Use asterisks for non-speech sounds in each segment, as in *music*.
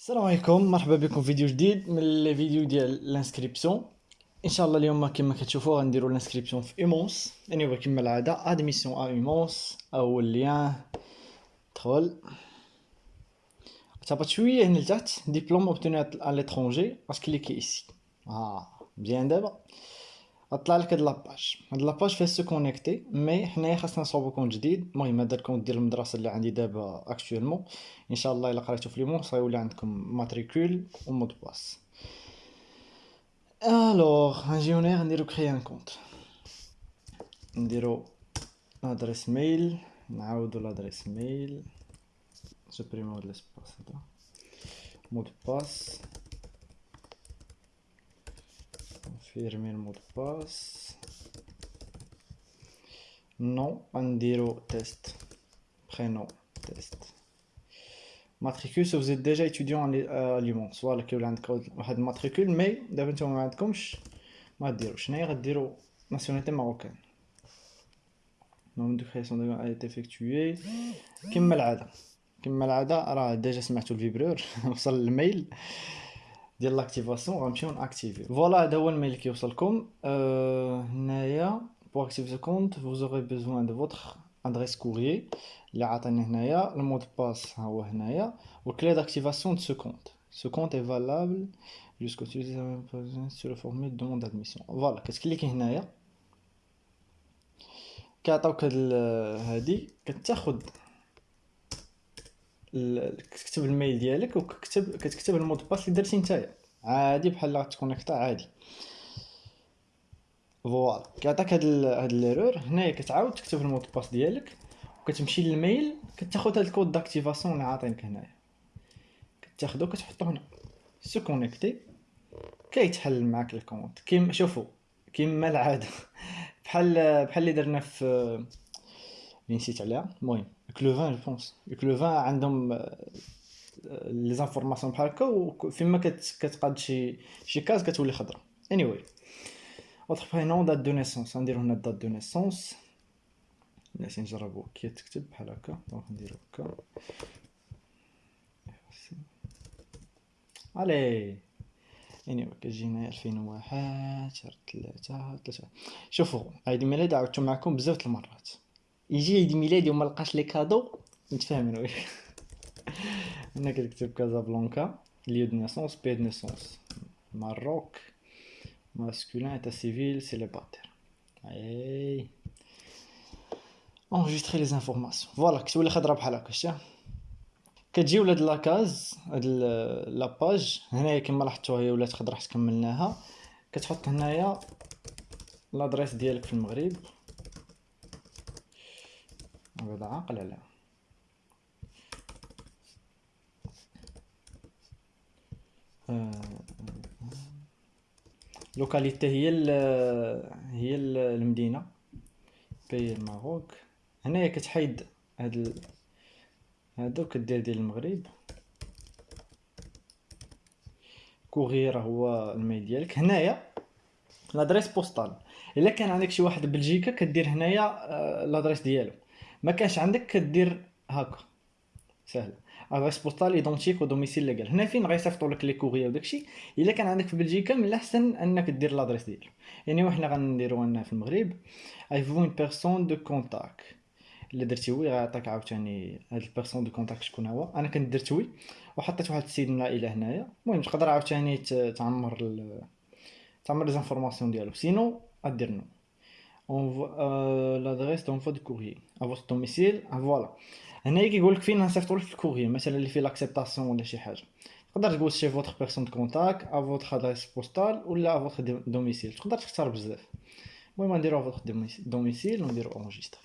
السلام عليكم مرحبا بكم في فيديو جديد من les vidéos ديال ال inscription إن شاء الله اليوم كما كتشوفوا غنديروا ال inscription في UMons يعني كما العادة admission à UMons اول lien دخل تهبط شوية هنا لتحت diplôme obtenu à l'étranger cliquez ici آه مزيان دابا غطلع لك هاد la page. هاد la page فيها se connecter mais حنايا خاصنا نصوبو compte جديد. المهم هذا ال compte ديال المدرسة اللي عندي دابا actuellement إن شاء الله إلا قريتو في ليمون سيولي عندكم ماتريكول و مود باس الوغ غنجيو هنايا نديرو كري ان كونت نديرو لادريس ميل نعاودو لادريس ميل سوبريمو هاد لاسباس هذا مود باس confirmer le mot de passe nom Andiro test prénom test matricule si vous êtes déjà étudiant à Lyon soit que vous avez une matricule mais d'abord vous n'avez pas ما ديرو شناهي غديرو ناسيوناليتي ماروكان نوم دو كرياسيون a été effectué كما العاده كما العاده راه ديجا سمعتو الفيبرور وصل الميل *laughs* ديال لاكتيفاسيون غنمشيو ناكتيفي فوالا هذا هو الميل كيوصلكم هنايا pour activer compte vous aurez besoin de votre adresse courrier اللي عطاني هنايا ال mot de passe ها هو هنايا و clé d'activation de ce compte ce compte est valable jusqu'au sur le formulaire de demande d'admission. voilà كتكليكي هنايا كيعطيوك هاد هادي كتاخد كتكتب ال mail ديالك وكتكتب كتكتب ال mot de passe اللي درتي نتايا. عادي بحال غتكونيكتا عادي. فوالا. كيعطيك هاد هاد ليرور هنايا كتعاود تكتب المود باس ديالك وكتمشي للميل كتاخد هاد الكود داكتيفاسيون اللي عاطينك هنايا. كتاخدو كتحطو هنا. سو كونيكتي كيتحل معاك الكونت كيما شوفوا كيما العادة. *laughs* بحال بحال اللي درنا في نسيت عليها. المهم. كلوفان جو بونس كلوفان عندهم لي زانفورماسيون بحال هكا وفيما كتقاد شي شي كاز كتولي خضرا اني واي اوتر برينون دات دو نيسونس غنديرو هنا دات دو نيسونس ناسي نجربو كي تكتب بحال هكا دونك نديرو هكا الي اني كتجي هنايا الفين وواحد شهر تلاتة تلاتة شوفو عيد الميلاد عاودتو معكم بزاف المرات يجي عيد ميلادي وما لقاش لي كادو نتفاهم أنا هنا *laughs* كتكتب Casablanca lieu de naissance pays de naissance Maroc masculin état civil célibataire. أي. enregistrer les informations. voilà كتولي خضرا بحال هكا شتي؟ كتجيو لهاد la case هاد la page هنايا كما لاحظتو هي ولات خضرا حيت كملناها. كتحط هنايا l'adresse ديالك في المغرب. هذا عاقل عليها localité هي ال هي ال المدينة. pays ال Maroc هنايا كتحيد هاد ال... هادو كدير ديال المغرب. courriel راه هو ال mail ديالك. هنايا l'adresse postale. إلا كان عندك شي واحد بلجيكا كدير هنايا l'adresse ديالو. ما كانش عندك كدير هكا. سهل. adresse postale identique و domicile légal هنا فين غيصيفطوا لك les courriers وداكشي إلا كان عندك في بلجيكا من الأحسن إنك دير l'adresse ديالو يعني وحنا غنديرو هنا في المغرب avez-vous une personne de contact اللي درتي oui غيعطيك عاوتاني هاد ال personne de contact شكون هو. أنا كنت درت oui وحطيت واحد السيد من العائله هنايا. المهم تقدر عاوتاني تعمر. تعمر les informations ديالو. sinon ادير non. L'adresse d'envoi du courrier. À votre domicile voilà هنايا كيقول لك فين نصيفطوا لك ال courrier مثلا اللي فيه l'acceptation ولا شي حاجة تقدر تقول chez votre personne de contact, à votre adresse postale ولا à votre domicile تقدر تختار بزاف المهم نديرو à votre domicile ونديرو enregistrer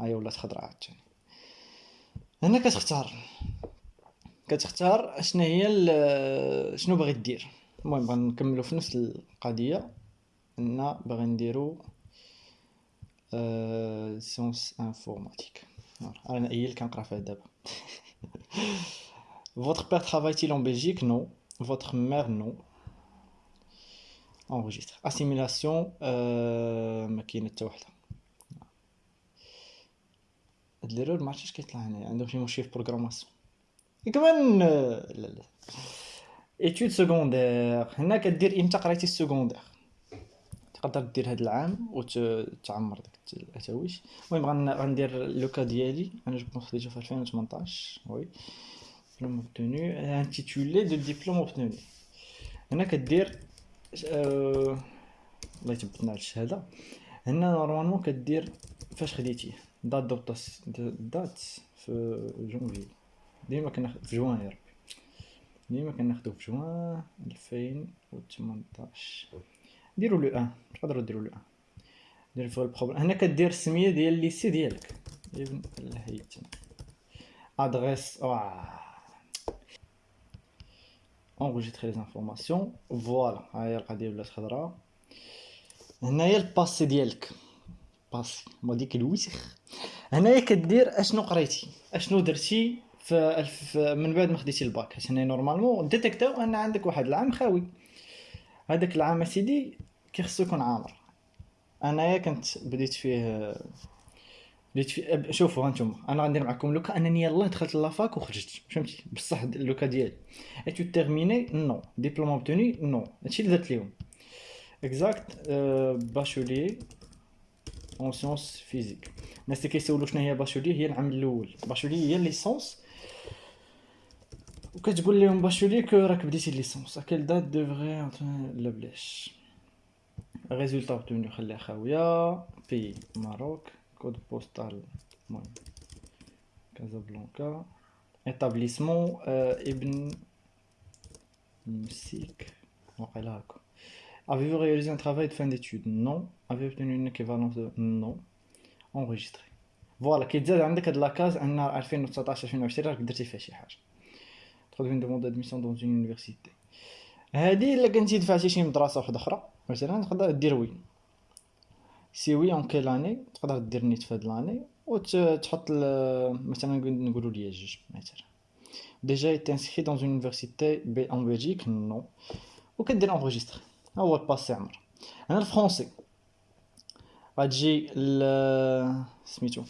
هاهي ولات خضرا عاوتاني هنا كتختار كتختار شنو هي شنو باغي دير المهم غنكملو في نفس القضية هنا باغي نديرو sciences informatiques أنا اي اللي كنقرا فيها دابا Votre père travaille-t-il en Belgique? Non. Votre mère Non. Enregistre. Assimilation ما كاينة حتى وحده هاد l'erreur ما عرفتش كيطلع هنايا عندهم شي مشكل في ال programmation كمان لا لا études secondaires هنا كدير إمتى قريتي ال secondaire تقدر دير هذا العام وتعمر داك التاويش المهم غندير le cas ديالي. أنا جبت déjà في 2018 oui. diplôme obtenu, intitulé du diplôme obtenu هنا كدير آه، الله يثبتنا على الشهادة. هنا نورمالمون كدير فاش خديتي. دات دوبطاس دات في جونفي ديما كناخد في جوان يا ربي. ديما كناخدو في جوان 2018 ديروا لو ان تقدروا ديروا لو ان. دير فوق البروبليم. هنا كدير السمية ديال الليسي ديالك. إبن الهيثم أدريس اوه اونغوجيتري لي انفورماسيون فوالا. ها هي القضية بلات خضراء هنايا ال passé ديالك. passé. ما ديك الوسخ. هنايا كدير أشنو قريتي؟ أشنو درتي في من بعد ما خديتي الباك؟ حيت هنا normalement détecta و أن عندك واحد العام خاوي. هذاك العام أسيدي كيخصو يكون عامر أنايا كنت بديت فيه بديت في شوفوا هانتوما أنا غندير معكم لوكا أنني يلاه دخلت la fac وخرجت فهمتي؟ بصح le cas ديالي. et tu terminé non diplôme obtenu non هادشي اللي درت ليهم exact bachelier en sciences physiques الناس اللي كيسولوا شنو هي bachelier هي العام الأول. bachelier هي licence وكتقول لهم bachelier que راك بديتي ليسونس à quelle date devrait لا بلاش résultat obtenu خليها خاويه pays Maroc code postal المهم كازابلانكا établissement ابن مسيك واقيلا هكا Avez-vous réalisé un travail de fin d'études? Non. Avez-vous obtenu une équivalence de? Non. Enregistré. voilà كيتزاد عندك هاد la case en 2019 2020 راك درتي فيها شي حاجة فين demande admission dans une université هادي إلا كنتي دفعتي شي مدرسة وحدة أخرى مثلا تقدر دير oui. si oui en quelle année تقدر دير نيت في هاد l'année وتحط مثلا نقولوا ليا جوج مثلا déjà t'inscrit dans une université بي en Belgique non وكدير enregistrer ها هو ال passé عمر. هنا ال français غتجي سميتو.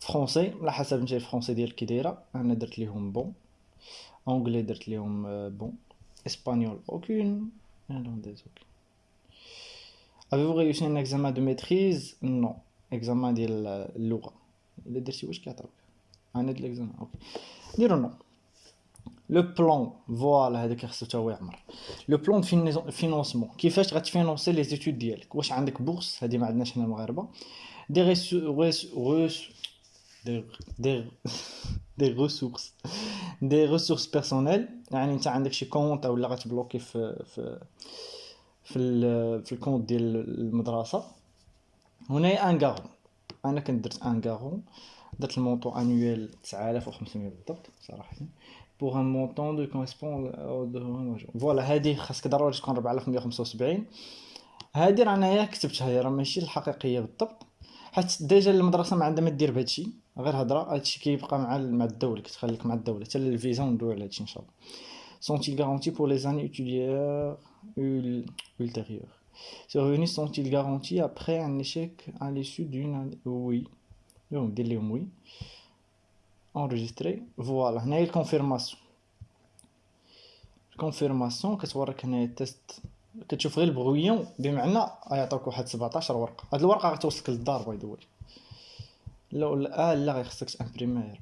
français على حسب نتا ال français ديالك كي دايرة. أنا درت ليهم bon. anglais درت ليهم bon espagnol aucun hollandais aucun Avez-vous réussi un examen de maîtrise? Non. Examen ديال اللغة إلا درتي واش كيعطيوك أنا ديال ال examen okay ديرو non le plan voilà هذاك خصو تا هو يعمر le plan financement كيفاش غت financer les études ديالك واش عندك bourse هادي ما عندناش حنا المغاربه des res des des des ressources des ressources personnelles يعني انت عندك شي compte ولا غت bloquer في في في في ال compte ديال المدرسة. هنا un garant أنا كنت درت un garant درت ال montant annuel 9500 بالضبط صراحة. pour un montant de correspond voilà هادي خاصك ضروري تكون 4175 هادي راه انايا كتبتها هي راه ماشي الحقيقية بالضبط. حيت déjà المدرسة ما عندها ما دير بهادشي. غير هضرة هادشي كيبقى مع مع الدولة كتخليك مع الدولة حتى الفيزا وندوي على هادشي إن شاء الله. Sont-ils garantis pour les années ultérieures ultérieures? Ces revenus sont-ils garantis après un échec à l'issue d'une année? Oui. Donc, dis oui. Enregistré. Voilà. هنا هي ال confirmation ال confirmation كتوريك هنا ال test كتشوف غير ال brouillon بمعنى غيعطيوك واحد 17 ورقه هاد الورقه غتوصلك للدار باي ذا لا آه لا غير خصك ت imprimer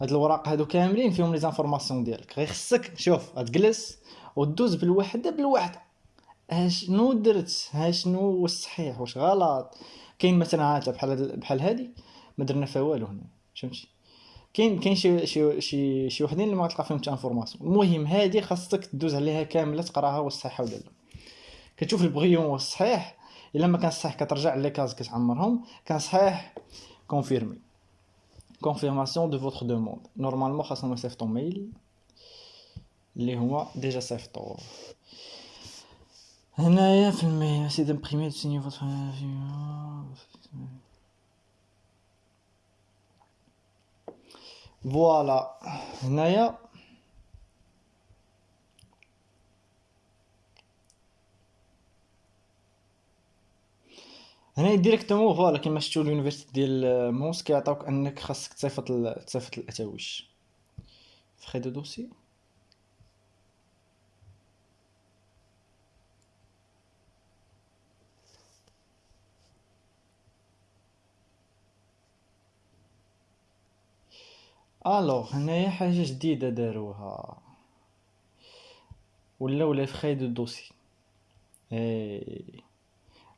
هاد الوراق هادو كاملين فيهم les informations ديالك. غير خصك شوف غتجلس ودوز بالوحدة بالوحدة. اشنو درت؟ ها شنو واش صحيح؟ واش غلط؟ كاين مثلا عاد بحال بحال هادي ما درنا فيها والو هنا فهمتي؟ كاين كاين شي شي شي شي وحدين اللي ما غتلقى فيهم حتى information المهم هادي خاصك دوز عليها كاملة تقراها واش صحيحه ولا لا كتشوف البغيون واش صحيح. إلا ما كان صحيح كترجع les cases كتعمرهم. كان صحيح confirmer confirmation de votre demande. Normalement خاصنا نصيفط ton mail اللي هو déjà صيفطوه هنايا في ال mail c'est d'imprimer signer votre voilà هنايا هنا directement voilà كيما شفتو ال université ديال مونس كيعطيوك أنك خاصك تصيفط تصيفط الأتاويش. frais de dossier alors هنايا حاجة جديدة داروها. ولاو les frais de dossier. et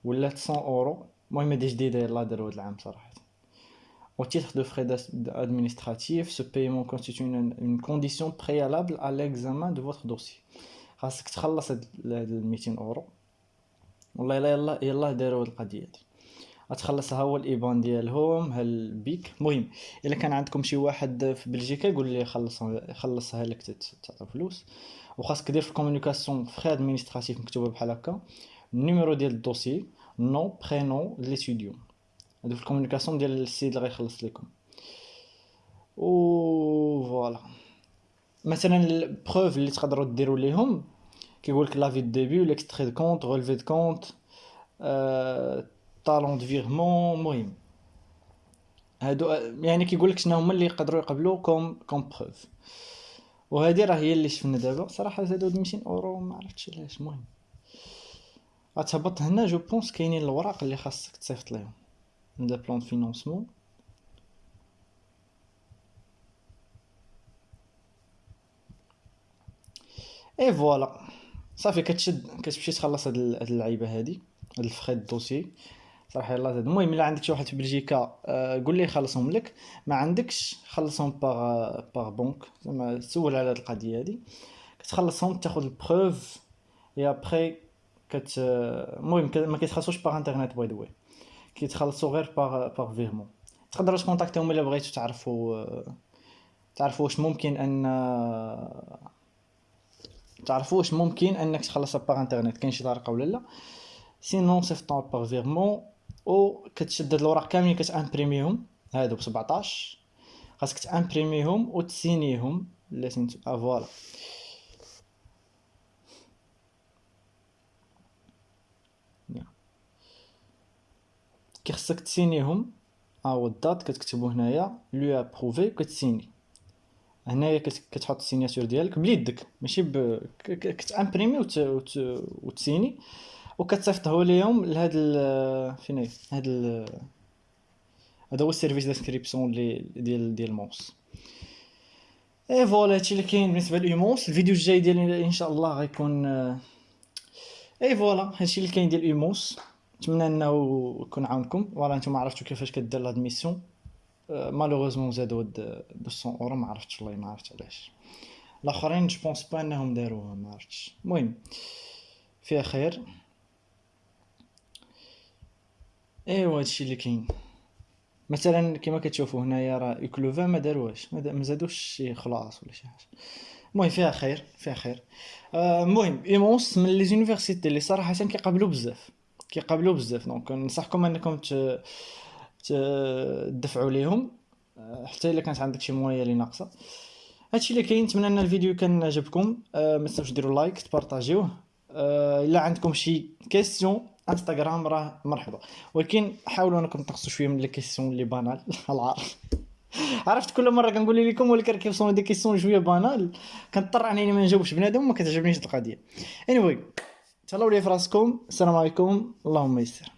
ولات 100 أورو. المهم هادي جديدة يلاه دارو هاد العام صراحة. Au titre de frais administratifs, ce paiement constitue une, une condition préalable à l'examen de dossier. خاصك تخلص هاد 200 اورو والله الا يلا يلا داروا هاد القضية هادي غتخلصها هو ال IBAN ديالهم ها ال BIC المهم الا كان عندكم شي واحد في بلجيكا يقول لي خلص خلصها لك تعطي فلوس وخاصك دير في ال communication frais administratifs مكتوبه بحال هكا ال numéro ديال ال dossier nom prénom l'étudiant هادو في ال communication ديال السيد اللي غيخلص لكم و voilà مثلا ال preuve اللي تقدروا ديروا ليهم كيقول لك l'avis de débit l'extrait de compte relevé de compte talon de virement المهم هادو يعني كيقول لك شنو هما اللي يقدروا يقبلوا comme comme preuve وهذه راه هي اللي شفنا دابا صراحة زادوا 200 اورو ما عرفتش علاش المهم غتهبط هنا je pense كاينين الوراق اللي خاصك تصيفط ليهم. plan de financement. et voilà. صافي كتشد كتمشي تخلص هاد اللعيبة هادي هاد ال frais de dossier صراحة يلاه زاد. المهم إلا عندك شي واحد في بلجيكا آه قول ليه يخلصهم لك. ما عندكش خلصهم par par banque زعما سول على هاد القضية هادي. كتخلصهم تاخذ ال preuve et après كت المهم ما كيتخلصوش par internet by the way كيتخلصوا غير par par virement تقدروا تكونتاكتيهم إلا بغيتو تعرفوا تعرفوا واش ممكن أن تعرفوا واش ممكن أنك تخلصها par internet كاين شي طريقة ولا لا. sinon سيفتون par virement أو كتشد هاد الاوراق كاملين كتامبريميهم هادو ب 17 خاصك تامبريميهم وتسينيهم لا سميتو آه voilà. كي خصك تسينيهم. ها هو ال date كتكتبو هنايا lu approuvé كتسيني. هنايا كتحط ال signature ديالك بليدك ماشي ب كتامبريمي وت... وت... وتسيني. وكتصيفطه ليهم لهاد ال... فين هي؟ هاد ال... هذا هو ال service d'inscription اللي ديال ديال مونس et voilà هادشي اللي كاين بالنسبة ل UMONS الفيديو الجاي ديالي إن شاء الله غيكون et voilà هادشي اللي كاين ديال UMONS نتمنى انه يكون عاونكم. voilà نتوما عرفتوا كيفاش كدير ل admission. malheureusement زادو هاد 200 اورو ما عرفتش والله ما عرفت علاش. الآخرين je pense pas انهم داروها ما عرفتش. المهم فيها خير. ايوا هادشي اللي كاين. مثلا كما كتشوفوا هنايا راه UCLouvain ما داروهاش. ما زادوش شي خلاص ولا شي حاجة. المهم فيها خير فيها خير. المهم UMONS من les universités اللي صراحة كيقابلوا بزاف. كيقابلوا بزاف. donc ننصحكم انكم تدفعوا ليهم. حتى إلا كانت عندك شي مويه اللي ناقصة. هادشي اللي كاين نتمنى إن الفيديو كان عجبكم. أه ما تنساوش ديروا like تبارطاجيوه. أه إلا عندكم شي question انستغرام راه مرحبا. ولكن حاولوا إنكم تنقصوا شوية من les questions اللي banales *laughs* العارف عرفت كل مرة كنقول لكم ولكن كيوصلوا des questions شوية banales كنضطر انني ما نجاوبش بنادم وما كتعجبنيش القضية. Anyway. تهلاو لي فراسكم السلام عليكم اللهم يسر.